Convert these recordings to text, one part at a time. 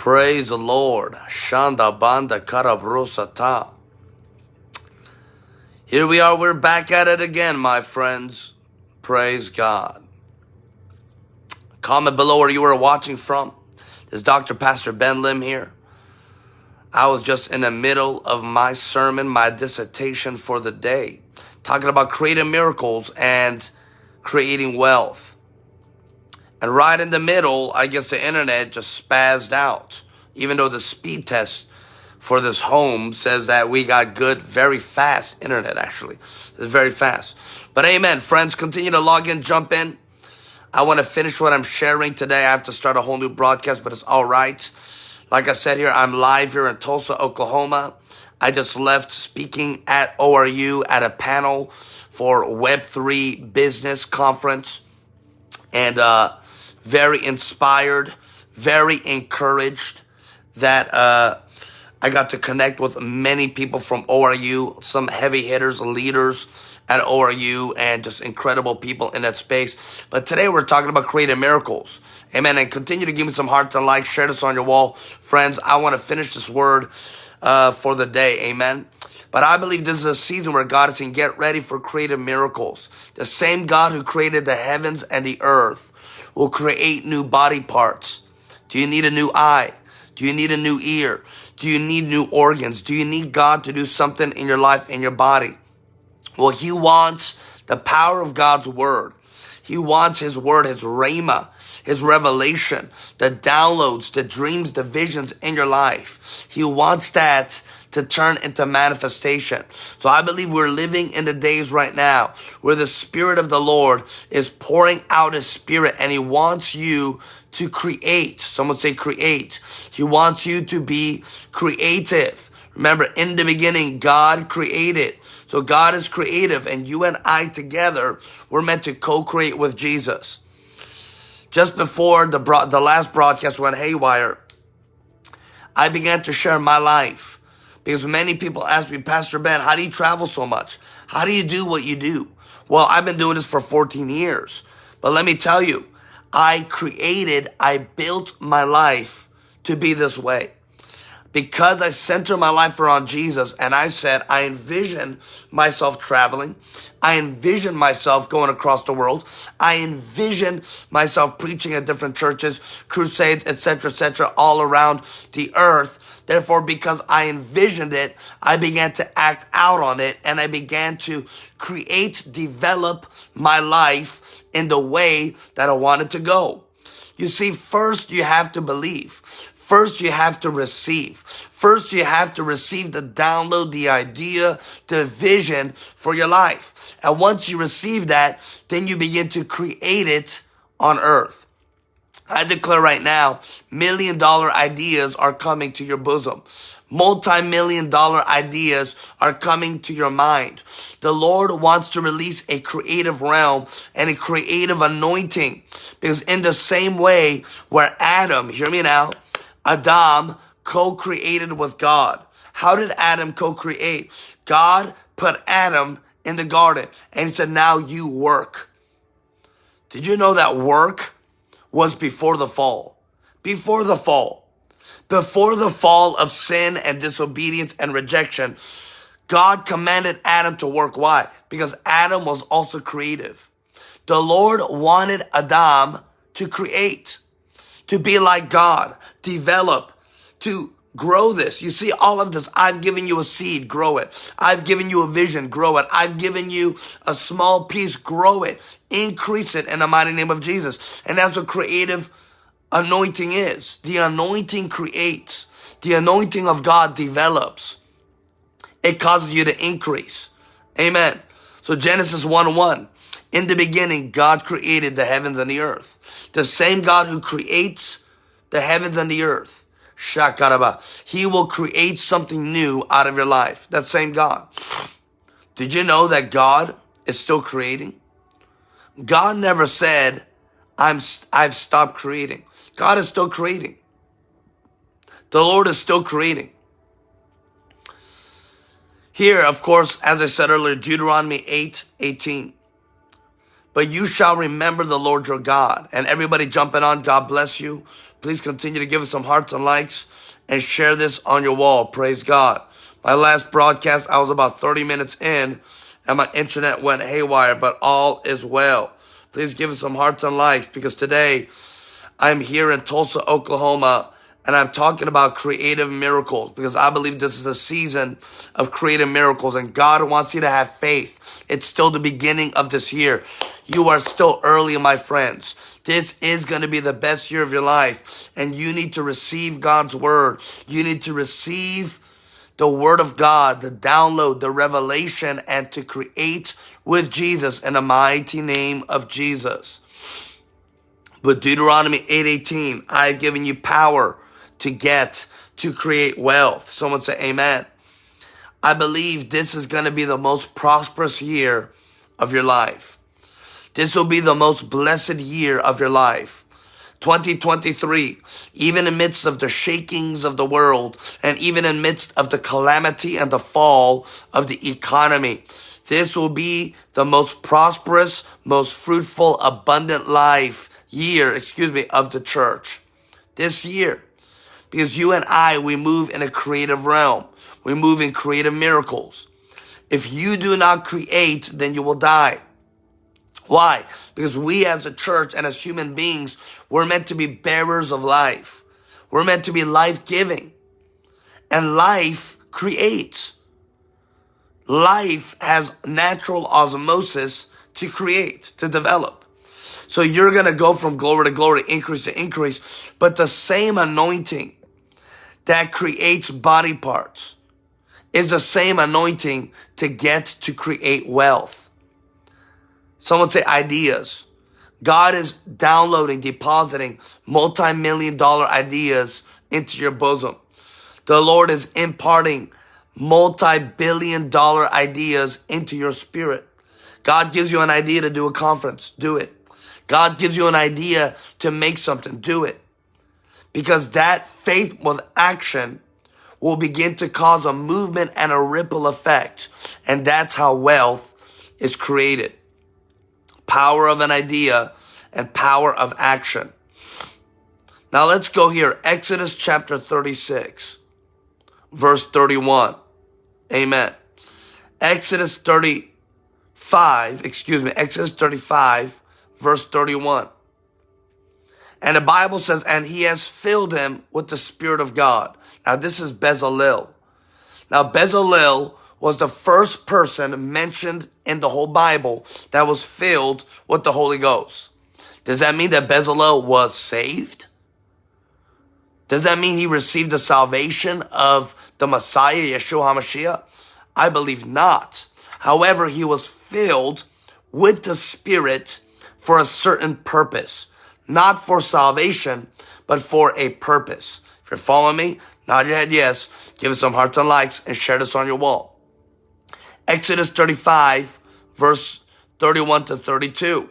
Praise the Lord. Shanda banda karabrosata. Here we are. We're back at it again, my friends. Praise God. Comment below where you were watching from. This is Dr. Pastor Ben Lim here. I was just in the middle of my sermon, my dissertation for the day, talking about creating miracles and creating wealth. And right in the middle, I guess the internet just spazzed out. Even though the speed test for this home says that we got good, very fast internet, actually. It's very fast. But amen. Friends, continue to log in, jump in. I want to finish what I'm sharing today. I have to start a whole new broadcast, but it's all right. Like I said here, I'm live here in Tulsa, Oklahoma. I just left speaking at ORU at a panel for Web3 business conference. And, uh, very inspired, very encouraged that uh, I got to connect with many people from ORU, some heavy hitters, leaders at ORU, and just incredible people in that space. But today we're talking about creating miracles. Amen. And continue to give me some hearts and likes. Share this on your wall. Friends, I want to finish this word uh, for the day. Amen. But I believe this is a season where God is saying, get ready for creative miracles. The same God who created the heavens and the earth will create new body parts. Do you need a new eye? Do you need a new ear? Do you need new organs? Do you need God to do something in your life, in your body? Well, he wants the power of God's word. He wants his word, his rhema, his revelation, the downloads, the dreams, the visions in your life. He wants that to turn into manifestation. So I believe we're living in the days right now where the Spirit of the Lord is pouring out His Spirit and He wants you to create. Someone say create. He wants you to be creative. Remember, in the beginning, God created. So God is creative and you and I together, we're meant to co-create with Jesus. Just before the, the last broadcast went haywire, I began to share my life because many people ask me, Pastor Ben, how do you travel so much? How do you do what you do? Well, I've been doing this for 14 years. But let me tell you, I created, I built my life to be this way. Because I center my life around Jesus and I said, I envision myself traveling. I envision myself going across the world. I envision myself preaching at different churches, crusades, etc., etc., all around the earth Therefore, because I envisioned it, I began to act out on it and I began to create, develop my life in the way that I wanted to go. You see, first you have to believe. First you have to receive. First you have to receive the download, the idea, the vision for your life. And once you receive that, then you begin to create it on earth. I declare right now, million dollar ideas are coming to your bosom. Multi-million dollar ideas are coming to your mind. The Lord wants to release a creative realm and a creative anointing. Because in the same way where Adam, hear me now, Adam co-created with God. How did Adam co-create? God put Adam in the garden and he said, now you work. Did you know that work was before the fall. Before the fall. Before the fall of sin and disobedience and rejection, God commanded Adam to work. Why? Because Adam was also creative. The Lord wanted Adam to create, to be like God, develop, to grow this. You see all of this. I've given you a seed, grow it. I've given you a vision, grow it. I've given you a small piece, grow it. Increase it in the mighty name of Jesus. And that's what creative anointing is. The anointing creates. The anointing of God develops. It causes you to increase. Amen. So Genesis 1 1. In the beginning, God created the heavens and the earth. The same God who creates the heavens and the earth Shakaraba. He will create something new out of your life. That same God. Did you know that God is still creating? God never said, I'm, I've stopped creating. God is still creating. The Lord is still creating. Here, of course, as I said earlier, Deuteronomy 8, 18. But you shall remember the Lord your God. And everybody jumping on, God bless you. Please continue to give us some hearts and likes and share this on your wall. Praise God. My last broadcast, I was about 30 minutes in and my internet went haywire, but all is well. Please give us some hearts and likes because today I'm here in Tulsa, Oklahoma and I'm talking about creative miracles because I believe this is a season of creative miracles and God wants you to have faith. It's still the beginning of this year. You are still early, my friends. This is going to be the best year of your life and you need to receive God's word. You need to receive the word of God, the download, the revelation, and to create with Jesus in the mighty name of Jesus. But Deuteronomy 8:18, I've given you power to get, to create wealth. Someone say amen. I believe this is going to be the most prosperous year of your life. This will be the most blessed year of your life. 2023, even in midst of the shakings of the world and even in midst of the calamity and the fall of the economy, this will be the most prosperous, most fruitful, abundant life year, excuse me, of the church. This year, because you and I, we move in a creative realm. We move in creative miracles. If you do not create, then you will die. Why? Because we as a church and as human beings, we're meant to be bearers of life. We're meant to be life-giving. And life creates. Life has natural osmosis to create, to develop. So you're going to go from glory to glory, increase to increase, but the same anointing that creates body parts is the same anointing to get to create wealth. Someone say ideas. God is downloading, depositing multi-million dollar ideas into your bosom. The Lord is imparting multi-billion dollar ideas into your spirit. God gives you an idea to do a conference. Do it. God gives you an idea to make something. Do it because that faith with action will begin to cause a movement and a ripple effect. And that's how wealth is created. Power of an idea and power of action. Now let's go here. Exodus chapter 36, verse 31. Amen. Exodus 35, excuse me, Exodus 35, verse 31. And the Bible says, and he has filled him with the Spirit of God. Now this is Bezalel. Now Bezalel was the first person mentioned in the whole Bible that was filled with the Holy Ghost. Does that mean that Bezalel was saved? Does that mean he received the salvation of the Messiah, Yeshua HaMashiach? I believe not. However, he was filled with the Spirit for a certain purpose not for salvation, but for a purpose. If you're following me, nod your head yes, give us some hearts and likes, and share this on your wall. Exodus 35, verse 31 to 32.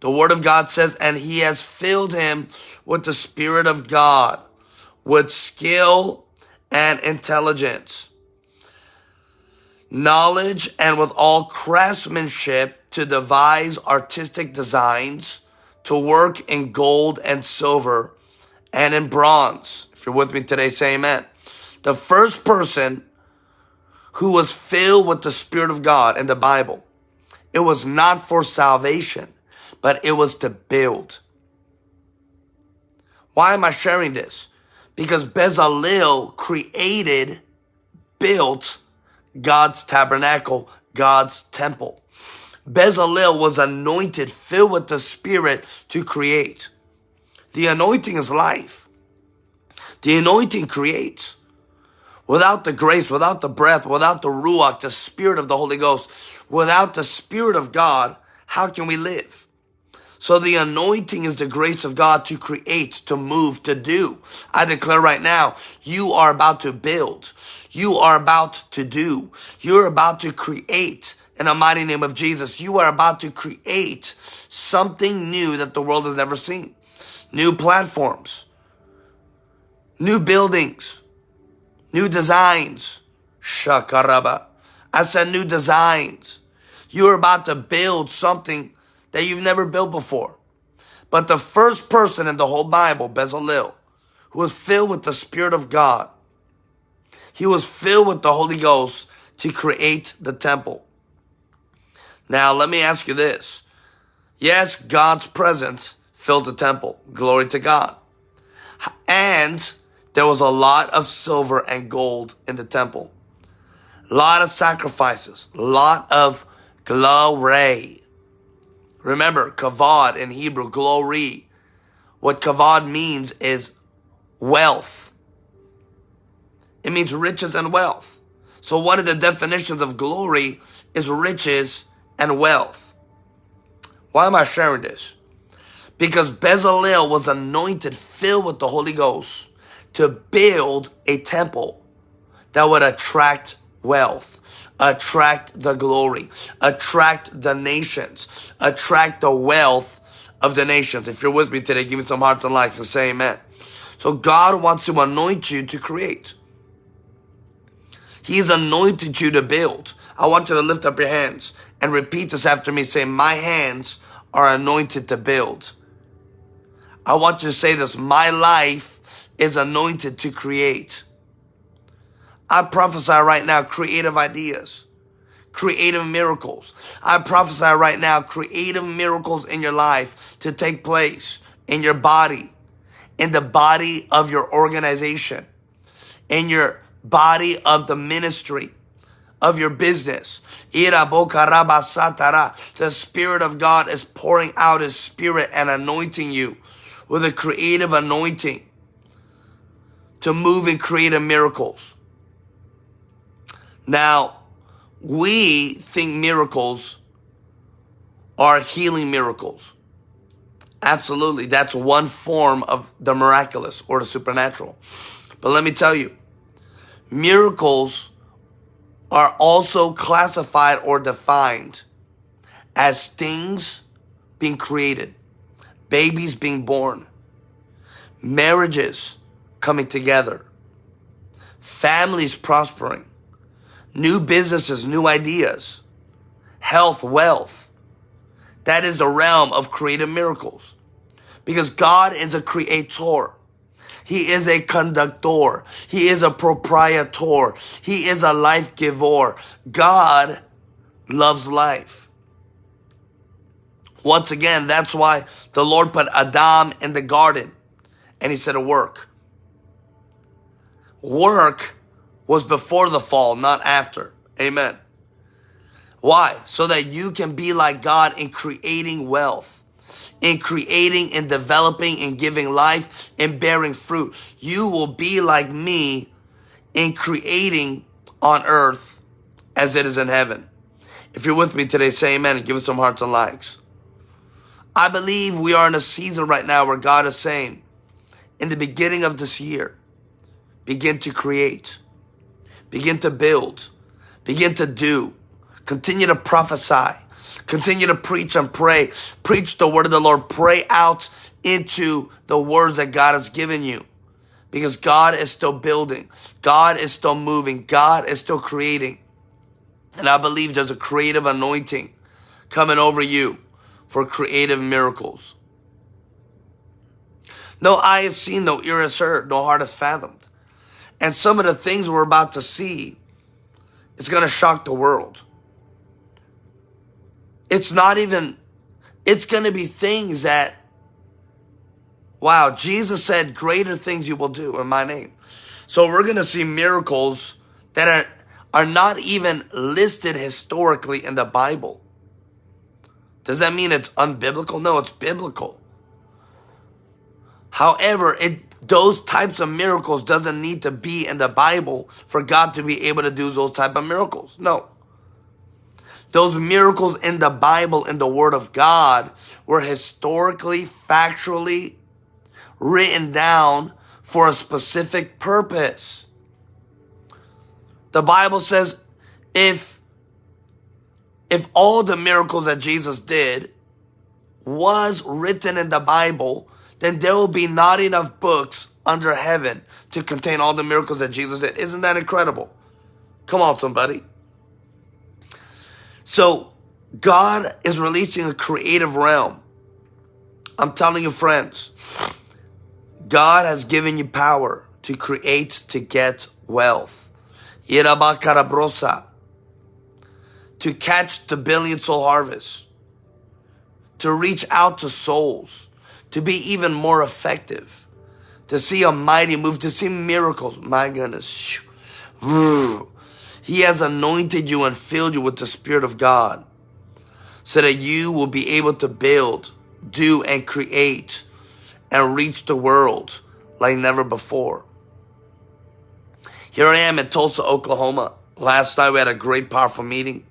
The word of God says, and he has filled him with the spirit of God, with skill and intelligence, knowledge and with all craftsmanship to devise artistic designs, to work in gold and silver and in bronze. If you're with me today, say amen. The first person who was filled with the Spirit of God in the Bible, it was not for salvation, but it was to build. Why am I sharing this? Because Bezalel created, built God's tabernacle, God's temple. Bezalel was anointed, filled with the Spirit to create. The anointing is life. The anointing creates. Without the grace, without the breath, without the Ruach, the Spirit of the Holy Ghost, without the Spirit of God, how can we live? So the anointing is the grace of God to create, to move, to do. I declare right now, you are about to build. You are about to do. You're about to create in the mighty name of Jesus. You are about to create something new that the world has never seen. New platforms, new buildings, new designs. Shakaraba. I said new designs. You're about to build something that you've never built before. But the first person in the whole Bible, Bezalel, who was filled with the Spirit of God, he was filled with the Holy Ghost to create the temple. Now, let me ask you this. Yes, God's presence filled the temple. Glory to God. And there was a lot of silver and gold in the temple. A lot of sacrifices. A lot of glory. Remember, kavod in Hebrew, glory. What kavod means is wealth. It means riches and wealth. So one of the definitions of glory is riches and wealth. Why am I sharing this? Because Bezalel was anointed, filled with the Holy Ghost to build a temple that would attract wealth, attract the glory, attract the nations, attract the wealth of the nations. If you're with me today, give me some hearts and likes and say amen. So God wants to anoint you to create. He's anointed you to build. I want you to lift up your hands and repeat this after me. Say, my hands are anointed to build. I want you to say this. My life is anointed to create. I prophesy right now creative ideas, creative miracles. I prophesy right now creative miracles in your life to take place in your body, in the body of your organization, in your body of the ministry, of your business. The Spirit of God is pouring out His Spirit and anointing you with a creative anointing to move in creative miracles. Now, we think miracles are healing miracles. Absolutely. That's one form of the miraculous or the supernatural. But let me tell you, miracles are also classified or defined as things being created, babies being born, marriages coming together, families prospering, new businesses, new ideas, health, wealth. That is the realm of creative miracles. Because God is a creator. He is a conductor. He is a proprietor. He is a life giver. God loves life. Once again, that's why the Lord put Adam in the garden and he said to work. Work was before the fall, not after. Amen. Why? So that you can be like God in creating wealth, in creating and developing and giving life and bearing fruit. You will be like me in creating on earth as it is in heaven. If you're with me today, say amen and give us some hearts and likes. I believe we are in a season right now where God is saying, in the beginning of this year, begin to create Begin to build. Begin to do. Continue to prophesy. Continue to preach and pray. Preach the word of the Lord. Pray out into the words that God has given you. Because God is still building. God is still moving. God is still creating. And I believe there's a creative anointing coming over you for creative miracles. No eye has seen, no ear has heard, no heart has fathomed. And some of the things we're about to see is going to shock the world. It's not even, it's going to be things that, wow, Jesus said, greater things you will do in my name. So we're going to see miracles that are, are not even listed historically in the Bible. Does that mean it's unbiblical? No, it's biblical. However, it those types of miracles doesn't need to be in the Bible for God to be able to do those type of miracles. No. Those miracles in the Bible, in the Word of God, were historically, factually written down for a specific purpose. The Bible says if if all the miracles that Jesus did was written in the Bible, then there will be not enough books under heaven to contain all the miracles that Jesus did. Isn't that incredible? Come on, somebody. So God is releasing a creative realm. I'm telling you, friends, God has given you power to create, to get wealth. Irabakarabrosa. To catch the billion soul harvest. To reach out to souls. To be even more effective. To see a mighty move. To see miracles. My goodness. He has anointed you and filled you with the Spirit of God so that you will be able to build, do, and create and reach the world like never before. Here I am in Tulsa, Oklahoma. Last night we had a great, powerful meeting,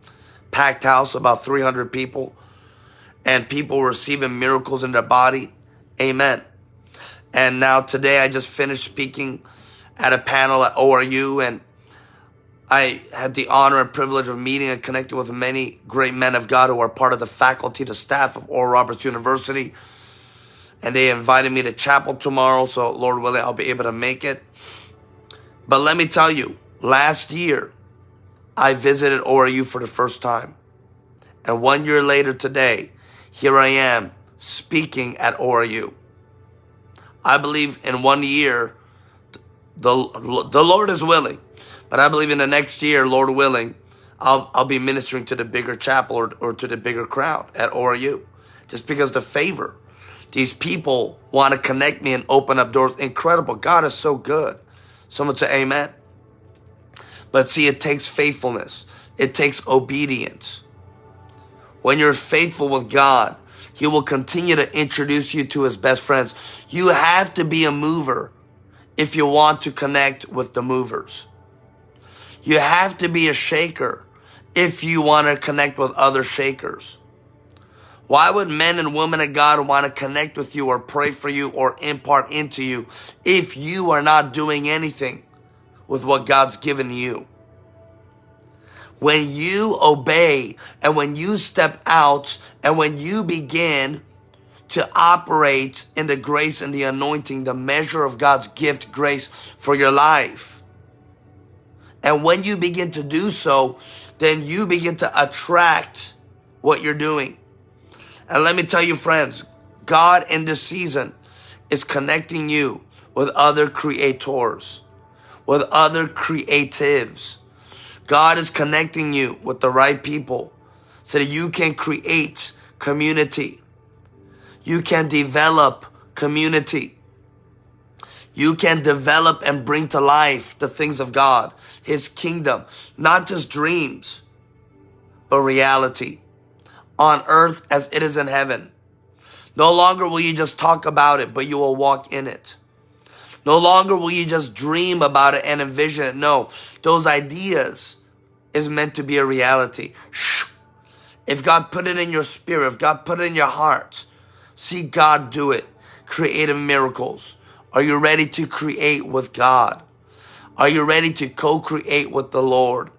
packed house, about 300 people, and people receiving miracles in their body. Amen. And now today I just finished speaking at a panel at ORU and I had the honor and privilege of meeting and connecting with many great men of God who are part of the faculty, the staff of Oral Roberts University. And they invited me to chapel tomorrow, so Lord willing, I'll be able to make it. But let me tell you, last year, I visited ORU for the first time. And one year later today, here I am speaking at ORU. I believe in one year, the, the Lord is willing but I believe in the next year, Lord willing, I'll, I'll be ministering to the bigger chapel or, or to the bigger crowd at ORU. Just because the favor. These people want to connect me and open up doors. Incredible. God is so good. Someone say amen. But see, it takes faithfulness. It takes obedience. When you're faithful with God, He will continue to introduce you to His best friends. You have to be a mover if you want to connect with the movers. You have to be a shaker if you want to connect with other shakers. Why would men and women of God want to connect with you or pray for you or impart into you if you are not doing anything with what God's given you? When you obey and when you step out and when you begin to operate in the grace and the anointing, the measure of God's gift, grace for your life, and when you begin to do so, then you begin to attract what you're doing. And let me tell you, friends, God in this season is connecting you with other creators, with other creatives. God is connecting you with the right people so that you can create community. You can develop community. You can develop and bring to life the things of God, His kingdom, not just dreams, but reality on earth as it is in heaven. No longer will you just talk about it, but you will walk in it. No longer will you just dream about it and envision it. No, those ideas is meant to be a reality. If God put it in your spirit, if God put it in your heart, see God do it. Creative miracles. Are you ready to create with God? Are you ready to co-create with the Lord?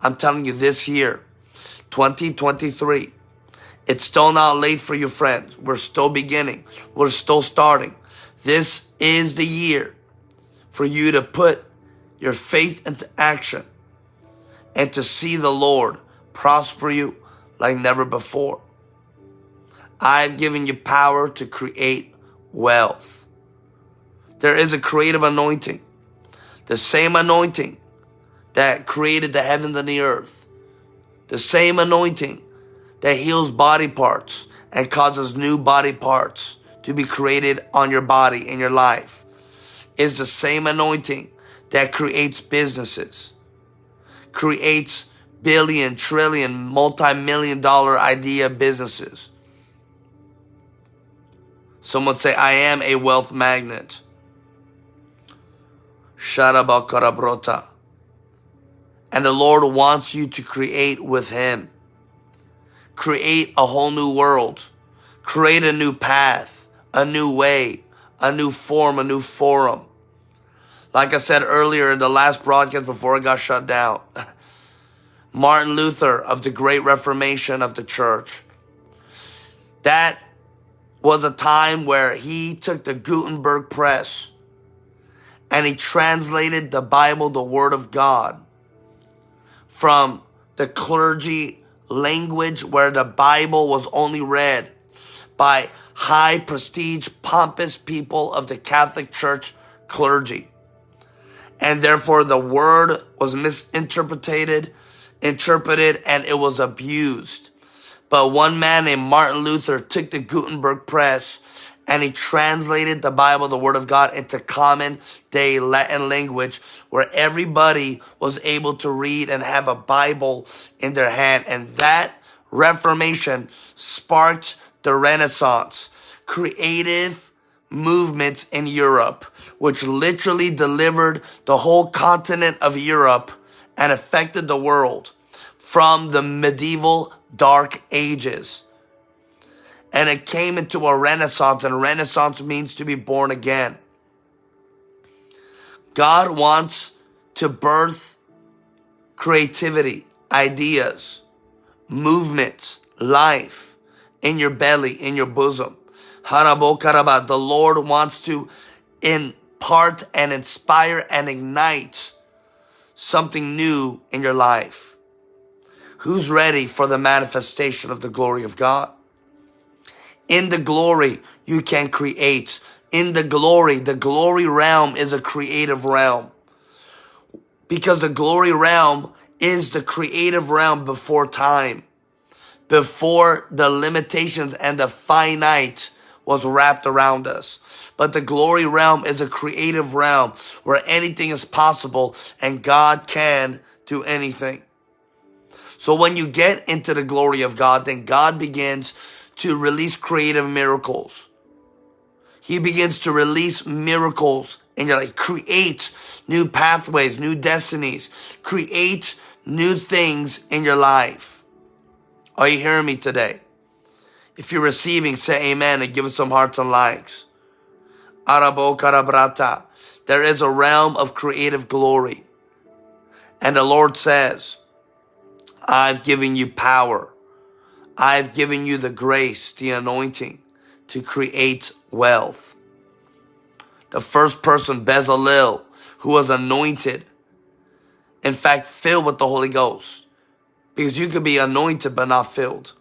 I'm telling you this year, 2023, it's still not late for you friends. We're still beginning. We're still starting. This is the year for you to put your faith into action and to see the Lord prosper you like never before. I've given you power to create wealth. There is a creative anointing. The same anointing that created the heavens and the earth. The same anointing that heals body parts and causes new body parts to be created on your body in your life is the same anointing that creates businesses, creates billion, trillion, multi-million dollar idea businesses. Someone say, I am a wealth magnet. Sharabakarabrota. And the Lord wants you to create with Him. Create a whole new world. Create a new path, a new way, a new form, a new forum. Like I said earlier in the last broadcast before it got shut down, Martin Luther of the Great Reformation of the church. That was a time where he took the Gutenberg press and he translated the Bible, the Word of God, from the clergy language where the Bible was only read by high prestige, pompous people of the Catholic Church clergy. And therefore the word was misinterpreted, interpreted, and it was abused. But one man named Martin Luther took the Gutenberg press and he translated the Bible, the Word of God, into common day Latin language where everybody was able to read and have a Bible in their hand. And that Reformation sparked the Renaissance, creative movements in Europe, which literally delivered the whole continent of Europe and affected the world from the medieval dark ages and it came into a renaissance, and renaissance means to be born again. God wants to birth creativity, ideas, movements, life in your belly, in your bosom. The Lord wants to impart and inspire and ignite something new in your life. Who's ready for the manifestation of the glory of God? In the glory, you can create. In the glory, the glory realm is a creative realm. Because the glory realm is the creative realm before time, before the limitations and the finite was wrapped around us. But the glory realm is a creative realm where anything is possible and God can do anything. So when you get into the glory of God, then God begins to release creative miracles. He begins to release miracles and you're like, create new pathways, new destinies, create new things in your life. Are you hearing me today? If you're receiving, say amen and give us some hearts and likes. Arabo karabrata. There is a realm of creative glory. And the Lord says, I've given you power I've given you the grace, the anointing to create wealth. The first person, Bezalel, who was anointed, in fact, filled with the Holy Ghost. Because you could be anointed but not filled.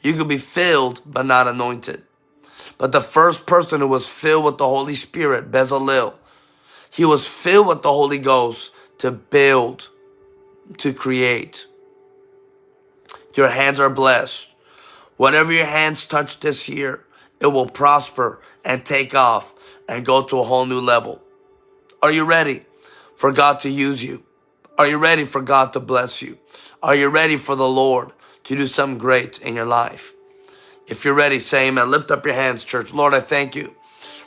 You could be filled but not anointed. But the first person who was filled with the Holy Spirit, Bezalel, he was filled with the Holy Ghost to build, to create. Your hands are blessed. Whatever your hands touch this year, it will prosper and take off and go to a whole new level. Are you ready for God to use you? Are you ready for God to bless you? Are you ready for the Lord to do something great in your life? If you're ready, say amen. Lift up your hands, church. Lord, I thank you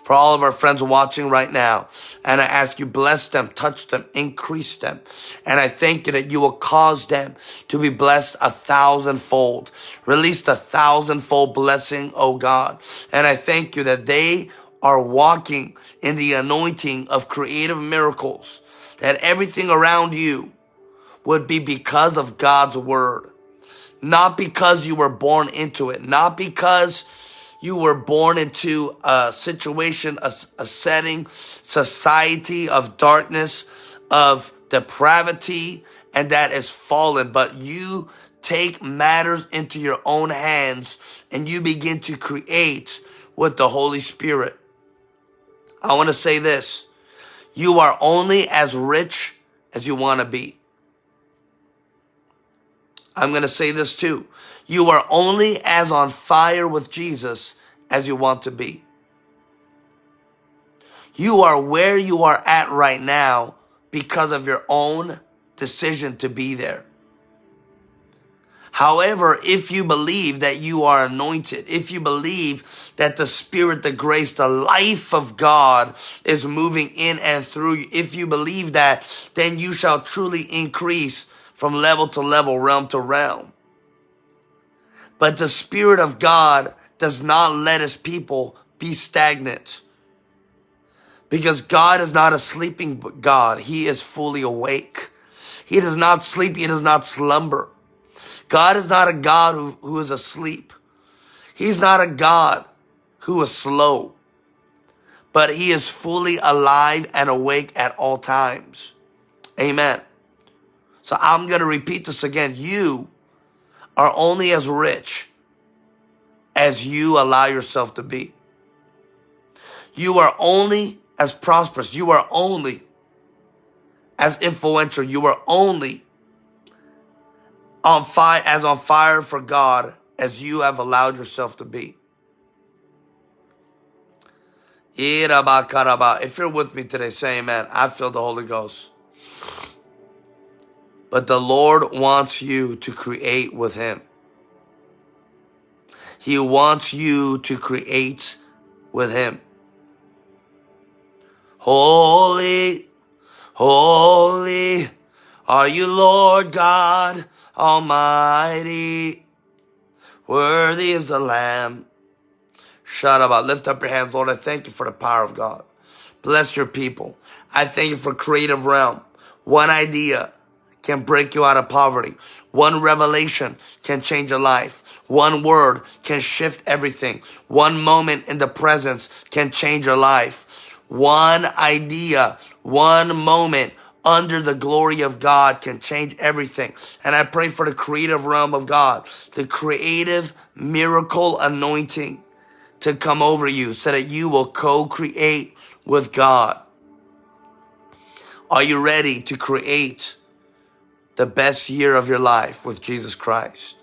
for all of our friends watching right now. And I ask you, bless them, touch them, increase them. And I thank you that you will cause them to be blessed a thousandfold. Release a thousandfold blessing, oh God. And I thank you that they are walking in the anointing of creative miracles, that everything around you would be because of God's word, not because you were born into it, not because you were born into a situation, a, a setting, society of darkness, of depravity, and that is fallen. But you take matters into your own hands and you begin to create with the Holy Spirit. I want to say this. You are only as rich as you want to be. I'm going to say this too. You are only as on fire with Jesus as you want to be. You are where you are at right now because of your own decision to be there. However, if you believe that you are anointed, if you believe that the spirit, the grace, the life of God is moving in and through you, if you believe that, then you shall truly increase from level to level, realm to realm. But the Spirit of God does not let his people be stagnant. Because God is not a sleeping God. He is fully awake. He does not sleep. He does not slumber. God is not a God who, who is asleep. He's not a God who is slow. But he is fully alive and awake at all times. Amen. So I'm going to repeat this again. You are only as rich as you allow yourself to be. You are only as prosperous. You are only as influential. You are only on fire as on fire for God as you have allowed yourself to be. If you're with me today, say amen. I feel the Holy Ghost. But the Lord wants you to create with Him. He wants you to create with Him. Holy, holy are you, Lord God Almighty. Worthy is the Lamb. Shut up. Lift up your hands, Lord. I thank you for the power of God. Bless your people. I thank you for creative realm. One idea can break you out of poverty. One revelation can change your life. One word can shift everything. One moment in the presence can change your life. One idea, one moment under the glory of God can change everything. And I pray for the creative realm of God, the creative miracle anointing to come over you so that you will co-create with God. Are you ready to create the best year of your life with Jesus Christ?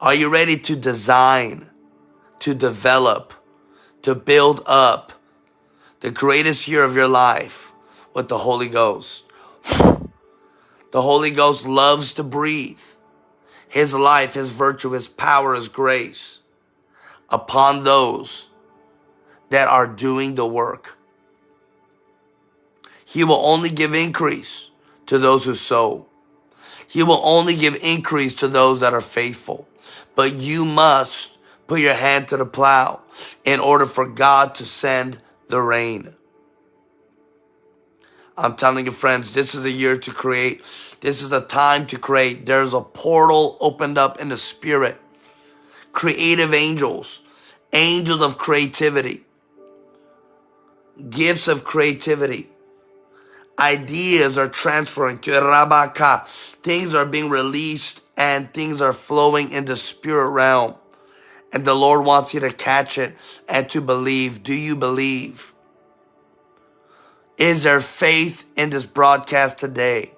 Are you ready to design, to develop, to build up the greatest year of your life with the Holy Ghost? The Holy Ghost loves to breathe. His life, His virtue, His power, His grace upon those that are doing the work. He will only give increase to those who sow. He will only give increase to those that are faithful. But you must put your hand to the plow in order for God to send the rain. I'm telling you, friends, this is a year to create. This is a time to create. There's a portal opened up in the spirit. Creative angels, angels of creativity, gifts of creativity ideas are transferring to Rabaka. Things are being released and things are flowing in the spirit realm. And the Lord wants you to catch it and to believe. Do you believe? Is there faith in this broadcast today?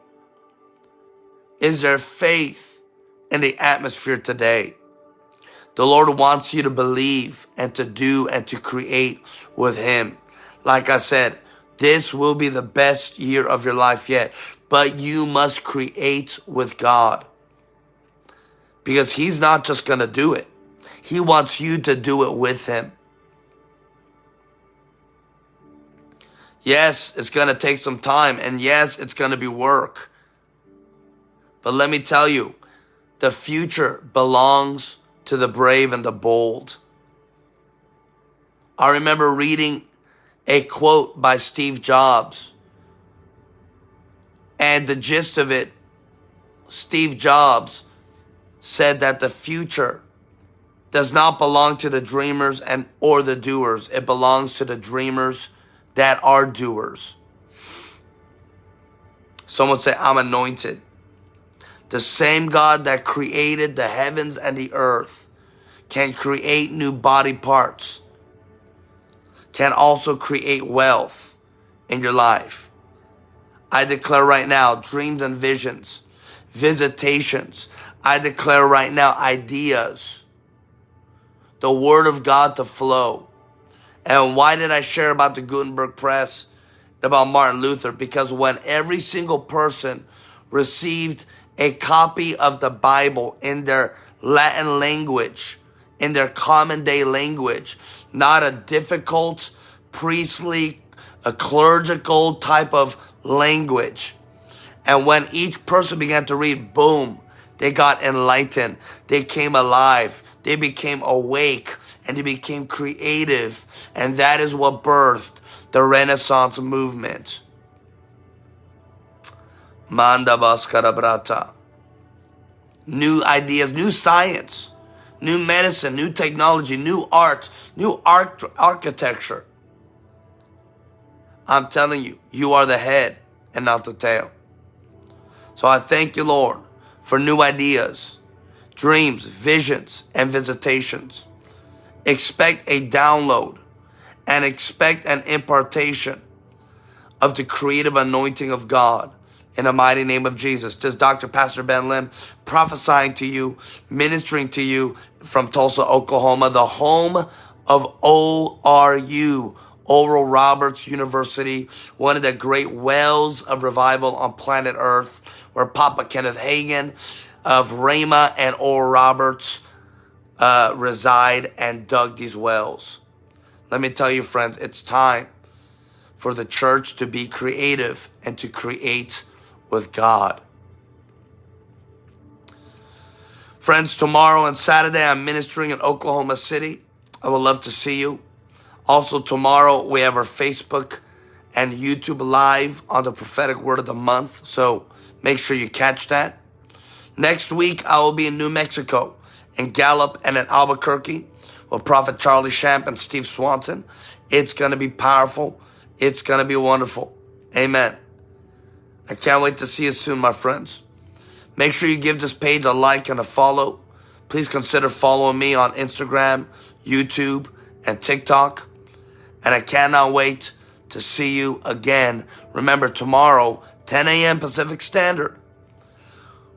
Is there faith in the atmosphere today? The Lord wants you to believe and to do and to create with Him. Like I said, this will be the best year of your life yet. But you must create with God. Because He's not just going to do it. He wants you to do it with Him. Yes, it's going to take some time. And yes, it's going to be work. But let me tell you, the future belongs to the brave and the bold. I remember reading a quote by Steve Jobs. And the gist of it, Steve Jobs said that the future does not belong to the dreamers and or the doers. It belongs to the dreamers that are doers. Someone say, I'm anointed. The same God that created the heavens and the earth can create new body parts can also create wealth in your life. I declare right now dreams and visions, visitations. I declare right now ideas, the word of God to flow. And why did I share about the Gutenberg press, about Martin Luther? Because when every single person received a copy of the Bible in their Latin language, in their common day language, not a difficult priestly, a clerical type of language. And when each person began to read, boom, they got enlightened. They came alive. They became awake and they became creative. And that is what birthed the Renaissance movement. Manda Brata. New ideas, new science new medicine, new technology, new art, new art architecture. I'm telling you, you are the head and not the tail. So I thank you, Lord, for new ideas, dreams, visions, and visitations. Expect a download and expect an impartation of the creative anointing of God in the mighty name of Jesus. This is Dr. Pastor Ben Lim prophesying to you, ministering to you from Tulsa, Oklahoma, the home of ORU, Oral Roberts University, one of the great wells of revival on planet Earth, where Papa Kenneth Hagin of Rhema and Oral Roberts uh, reside and dug these wells. Let me tell you, friends, it's time for the church to be creative and to create with God. Friends, tomorrow and Saturday, I'm ministering in Oklahoma City. I would love to see you. Also, tomorrow, we have our Facebook and YouTube live on the prophetic word of the month. So make sure you catch that. Next week, I will be in New Mexico, in Gallup and in Albuquerque with Prophet Charlie Shamp and Steve Swanson. It's going to be powerful. It's going to be wonderful. Amen. I can't wait to see you soon, my friends. Make sure you give this page a like and a follow. Please consider following me on Instagram, YouTube, and TikTok. And I cannot wait to see you again. Remember, tomorrow, 10 a.m. Pacific Standard,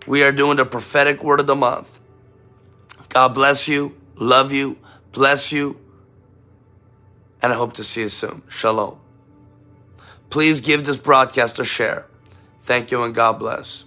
we are doing the prophetic word of the month. God bless you, love you, bless you, and I hope to see you soon. Shalom. Please give this broadcast a share. Thank you and God bless.